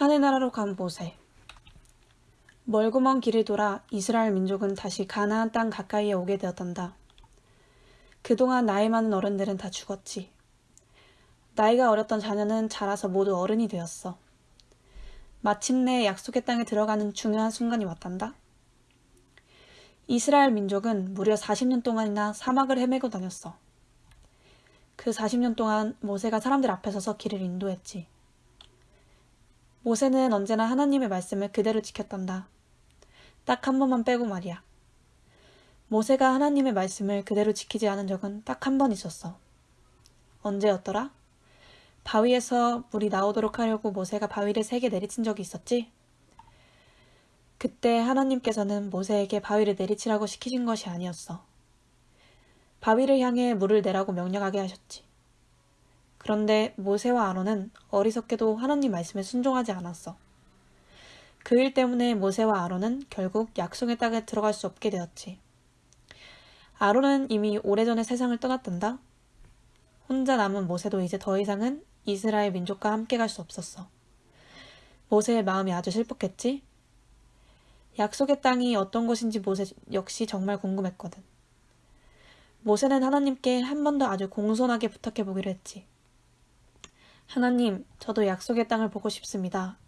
하늘 나라로 간 모세. 멀고 먼 길을 돌아 이스라엘 민족은 다시 가나안 땅 가까이에 오게 되었단다. 그동안 나이 많은 어른들은 다 죽었지. 나이가 어렸던 자녀는 자라서 모두 어른이 되었어. 마침내 약속의 땅에 들어가는 중요한 순간이 왔단다. 이스라엘 민족은 무려 40년 동안이나 사막을 헤매고 다녔어. 그 40년 동안 모세가 사람들 앞에 서서 길을 인도했지. 모세는 언제나 하나님의 말씀을 그대로 지켰단다. 딱 한 번만 빼고 말이야. 모세가 하나님의 말씀을 그대로 지키지 않은 적은 딱 한 번 있었어. 언제였더라? 바위에서 물이 나오도록 하려고 모세가 바위를 세개 내리친 적이 있었지? 그때 하나님께서는 모세에게 바위를 내리치라고 시키신 것이 아니었어. 바위를 향해 물을 내라고 명령하게 하셨지. 그런데 모세와 아론은 어리석게도 하나님 말씀에 순종하지 않았어. 그 일 때문에 모세와 아론은 결국 약속의 땅에 들어갈 수 없게 되었지. 아론은 이미 오래전에 세상을 떠났단다. 혼자 남은 모세도 이제 더 이상은 이스라엘 민족과 함께 갈 수 없었어. 모세의 마음이 아주 슬펐겠지? 약속의 땅이 어떤 곳인지 모세 역시 정말 궁금했거든. 모세는 하나님께 한 번 더 아주 공손하게 부탁해 보기로 했지. 하나님, 저도 약속의 땅을 보고 싶습니다.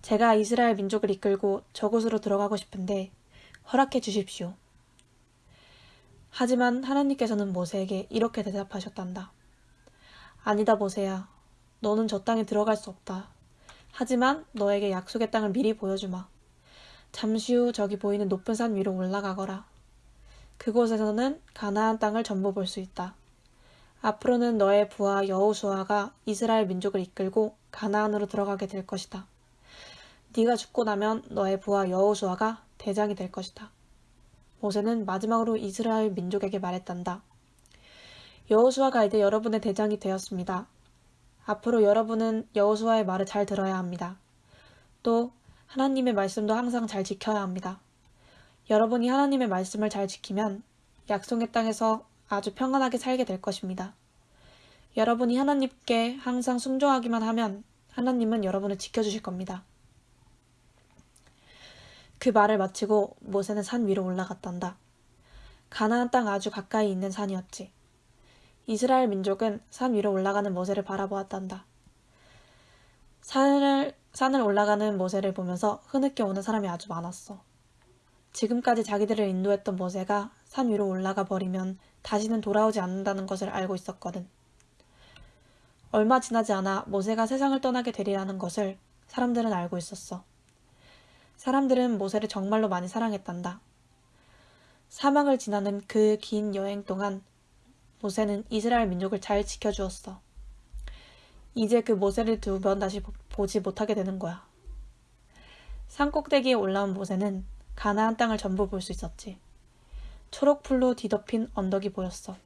제가 이스라엘 민족을 이끌고 저곳으로 들어가고 싶은데 허락해 주십시오. 하지만 하나님께서는 모세에게 이렇게 대답하셨단다. 아니다, 모세야. 너는 저 땅에 들어갈 수 없다. 하지만 너에게 약속의 땅을 미리 보여주마. 잠시 후 저기 보이는 높은 산 위로 올라가거라. 그곳에서는 가나안 땅을 전부 볼 수 있다. 앞으로는 너의 부하 여호수아가 이스라엘 민족을 이끌고 가나안으로 들어가게 될 것이다. 네가 죽고 나면 너의 부하 여호수아가 대장이 될 것이다. 모세는 마지막으로 이스라엘 민족에게 말했단다. 여호수아가 이제 여러분의 대장이 되었습니다. 앞으로 여러분은 여호수아의 말을 잘 들어야 합니다. 또 하나님의 말씀도 항상 잘 지켜야 합니다. 여러분이 하나님의 말씀을 잘 지키면 약속의 땅에서 아주 평안하게 살게 될 것입니다. 여러분이 하나님께 항상 순종하기만 하면 하나님은 여러분을 지켜주실 겁니다. 그 말을 마치고 모세는 산 위로 올라갔단다. 가나안 땅 아주 가까이 있는 산이었지. 이스라엘 민족은 산 위로 올라가는 모세를 바라보았단다. 산을, 산을 올라가는 모세를 보면서 흐느껴 오는 사람이 아주 많았어. 지금까지 자기들을 인도했던 모세가 산 위로 올라가 버리면 다시는 돌아오지 않는다는 것을 알고 있었거든. 얼마 지나지 않아 모세가 세상을 떠나게 되리라는 것을 사람들은 알고 있었어. 사람들은 모세를 정말로 많이 사랑했단다. 사막을 지나는 그 긴 여행 동안 모세는 이스라엘 민족을 잘 지켜주었어. 이제 그 모세를 두번 다시 보지 못하게 되는 거야. 산 꼭대기에 올라온 모세는 가나안 땅을 전부 볼 수 있었지. 초록풀로 뒤덮인 언덕이 보였어.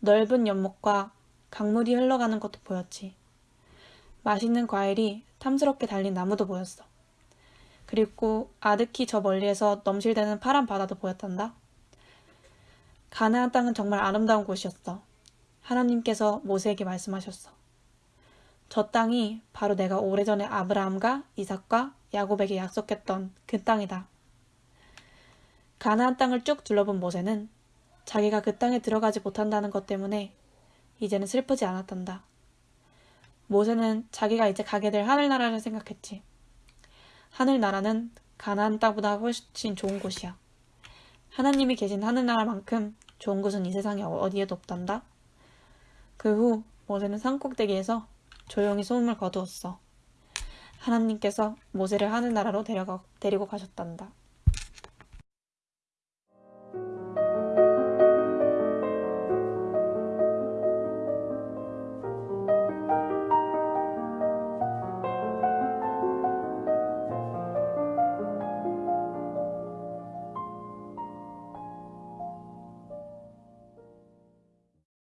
넓은 연못과 강물이 흘러가는 것도 보였지. 맛있는 과일이 탐스럽게 달린 나무도 보였어. 그리고 아득히 저 멀리에서 넘실대는 파란 바다도 보였단다. 가나안 땅은 정말 아름다운 곳이었어. 하나님께서 모세에게 말씀하셨어. 저 땅이 바로 내가 오래전에 아브라함과 이삭과 야곱에게 약속했던 그 땅이다. 가나안 땅을 쭉 둘러본 모세는 자기가 그 땅에 들어가지 못한다는 것 때문에 이제는 슬프지 않았단다. 모세는 자기가 이제 가게 될 하늘나라를 생각했지. 하늘나라는 가나안 땅보다 훨씬 좋은 곳이야. 하나님이 계신 하늘나라만큼 좋은 곳은 이 세상에 어디에도 없단다. 그 후 모세는 산꼭대기에서 조용히 소음을 거두었어. 하나님께서 모세를 하늘나라로 데려가, 데리고 가셨단다.